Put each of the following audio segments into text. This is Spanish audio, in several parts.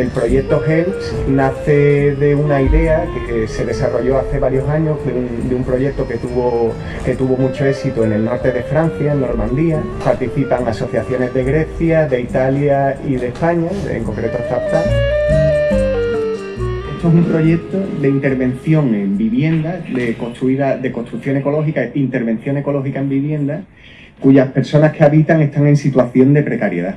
El proyecto HELPS nace de una idea que se desarrolló hace varios años, de un, proyecto que tuvo, que tuvo mucho éxito en el norte de Francia, en Normandía. Participan asociaciones de Grecia, de Italia y de España, en concreto ZAPTA. Esto es un proyecto de intervención en vivienda, de, construida, de construcción ecológica, intervención ecológica en vivienda, cuyas personas que habitan están en situación de precariedad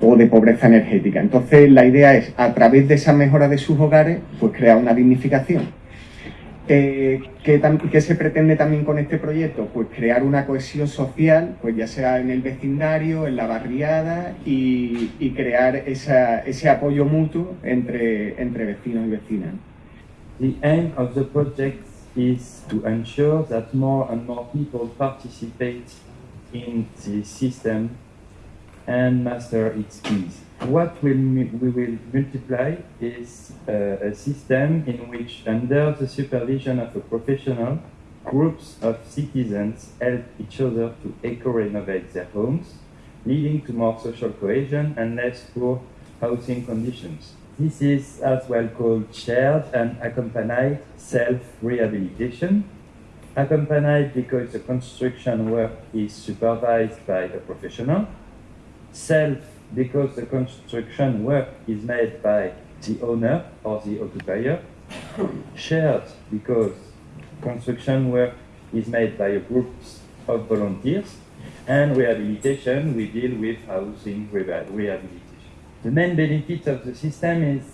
o de pobreza energética. Entonces la idea es, a través de esa mejora de sus hogares, pues crear una dignificación. Eh, ¿qué, se pretende también con este proyecto? Pues crear una cohesión social, pues ya sea en el vecindario, en la barriada y, crear ese apoyo mutuo entre, entre vecinos y vecinas. The aim of the project is to ensure that more and more people participate in the system and master its keys. What we will multiply is uh, a system in which, under the supervision of a professional, groups of citizens help each other to eco-renovate their homes, leading to more social cohesion and less poor housing conditions. This is as well called shared and accompanied self-rehabilitation, accompanied because the construction work is supervised by a professional, self because the construction work is made by the owner or the occupier, shared because construction work is made by groups of volunteers, and rehabilitation, we deal with housing rehabilitation. The main benefits of the system is,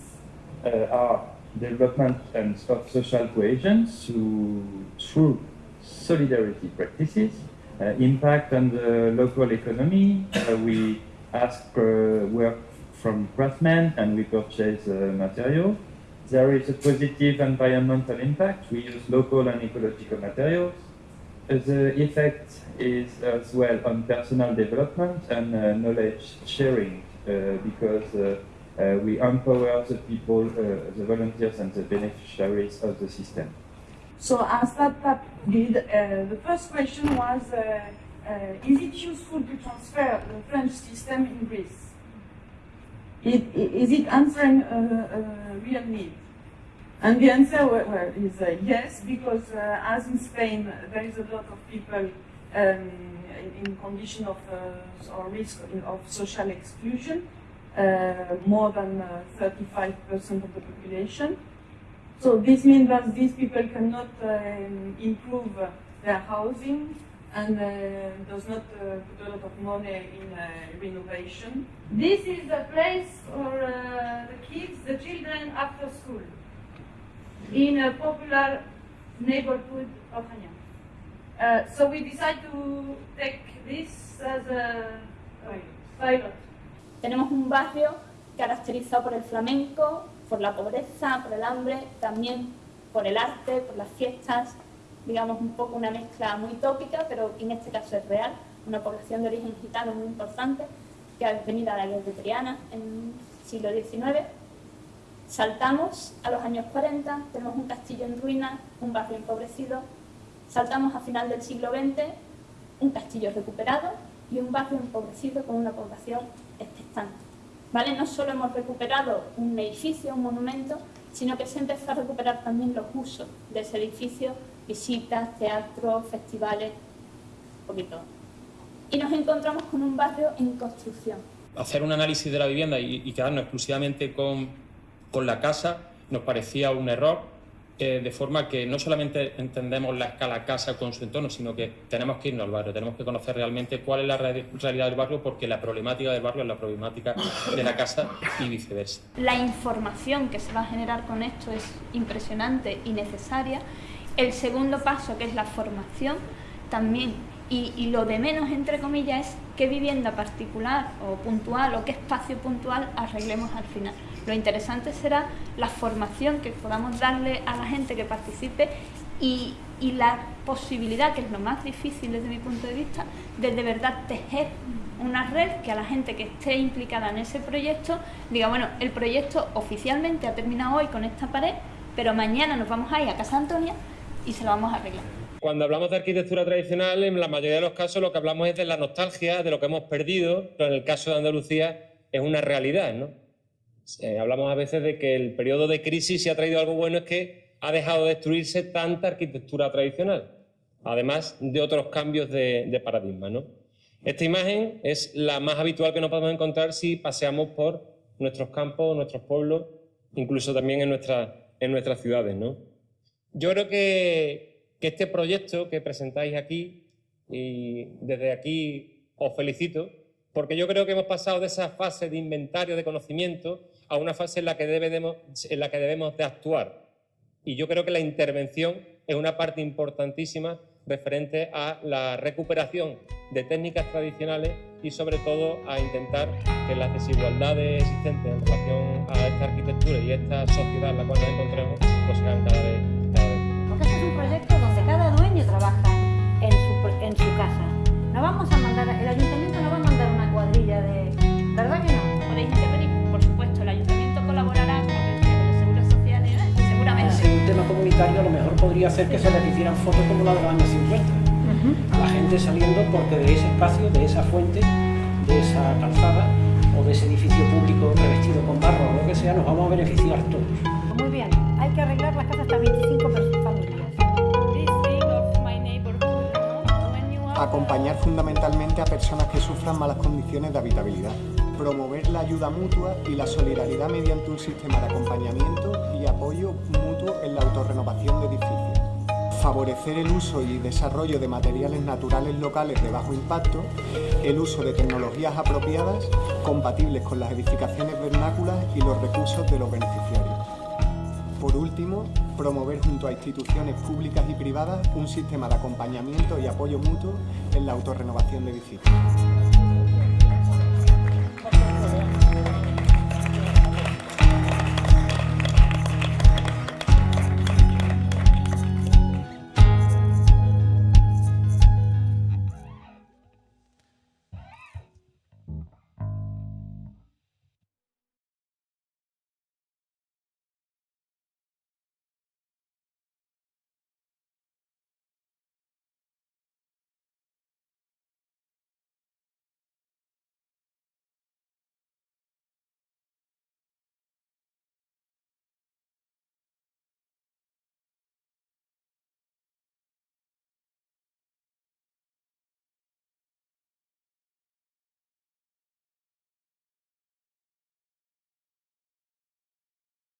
uh, are development and of social cohesion through, through solidarity practices, impact on the local economy. Uh, we ask uh, work from craftsmen and we purchase uh, material. There is a positive environmental impact. We use local and ecological materials. Uh, the effect is as well on personal development and uh, knowledge sharing uh, because uh, we empower the people, the volunteers and the beneficiaries of the system. So as that, that did, the first question was uh, is it useful to transfer the French system in Greece? It, is it answering a, a, real need? And the answer well, is uh, yes, because uh, as in Spain, there is a lot of people um, in condition of uh, or risk of social exclusion, uh, more than 35% uh, of the population. So this means that these people cannot um, improve their housing, and uh, does not uh, put a lot of money in uh, renovation. This is the place for the kids, the children after school, in a popular neighborhood of Hanyang. Uh, so we decide to take this as a pilot. Tenemos un barrio caracterizado por el flamenco, por la pobreza, por el hambre, también por el arte, por las fiestas, digamos, un poco una mezcla muy tópica, pero en este caso es real, una población de origen gitano muy importante, que ha venido a la guerra de Triana en el siglo XIX. Saltamos a los años 40, tenemos un castillo en ruinas, un barrio empobrecido. Saltamos a final del siglo XX, un castillo recuperado y un barrio empobrecido con una población expectante. ¿Vale? No solo hemos recuperado un edificio, un monumento, sino que se empezó a recuperar también los usos de ese edificio visitas, teatros, festivales, un poquito. Y nos encontramos con un barrio en construcción. Hacer un análisis de la vivienda y, quedarnos exclusivamente con, con, la casa nos parecía un error, eh, de forma que no solamente entendemos la escala casa con su entorno, sino que tenemos que irnos al barrio, tenemos que conocer realmente cuál es la realidad del barrio, porque la problemática del barrio es la problemática de la casa y viceversa. La información que se va a generar con esto es impresionante y necesaria el segundo paso, que es la formación, también, y, lo de menos, entre comillas, es qué vivienda particular o puntual o qué espacio puntual arreglemos al final. Lo interesante será la formación que podamos darle a la gente que participe y, la posibilidad, que es lo más difícil desde mi punto de vista, de de verdad tejer una red que a la gente que esté implicada en ese proyecto diga, bueno, el proyecto oficialmente ha terminado hoy con esta pared, pero mañana nos vamos a ir a Casa Antonia y se lo vamos a arreglar. Cuando hablamos de arquitectura tradicional, en la mayoría de los casos lo que hablamos es de la nostalgia, de lo que hemos perdido, pero en el caso de Andalucía es una realidad, ¿no? Eh, hablamos a veces de que el periodo de crisis, si ha traído algo bueno, es que ha dejado de destruirse tanta arquitectura tradicional, además de otros cambios de, paradigma. ¿no? Esta imagen es la más habitual que nos podemos encontrar si paseamos por nuestros campos, nuestros pueblos, incluso también en, en nuestras ciudades. ¿no? Yo creo que, que este proyecto que presentáis aquí, y desde aquí os felicito, porque yo creo que hemos pasado de esa fase de inventario de conocimiento a una fase en la que debemos, en la que debemos de actuar. Y yo creo que la intervención es una parte importantísima referente a la recuperación de técnicas tradicionales y sobre todo a intentar que las desigualdades existentes en relación a esta arquitectura y esta sociedad en la cual nos encontramos pues sean cada vez, cada vez. Porque este es un proyecto donde cada dueño trabaja en su, en su casa. No vamos a mandar, el ayuntamiento no va a mandar cuadrilla de... ¿Verdad que no? Podéis intervenir, por supuesto, el ayuntamiento colaborará con el de los seguros sociales, seguramente. En un tema comunitario a lo mejor podría ser que se les hicieran fotos como la de los años 50 a la gente saliendo porque de ese espacio, de esa fuente, de esa calzada o de ese edificio público revestido con barro o lo que sea, nos vamos a beneficiar todos. Acompañar fundamentalmente a personas que sufran malas condiciones de habitabilidad. Promover la ayuda mutua y la solidaridad mediante un sistema de acompañamiento y apoyo mutuo en la autorrenovación de edificios favorecer el uso y desarrollo de materiales naturales locales de bajo impacto, el uso de tecnologías apropiadas compatibles con las edificaciones vernáculas y los recursos de los beneficiarios. Por último, promover junto a instituciones públicas y privadas un sistema de acompañamiento y apoyo mutuo en la autorrenovación de edificios.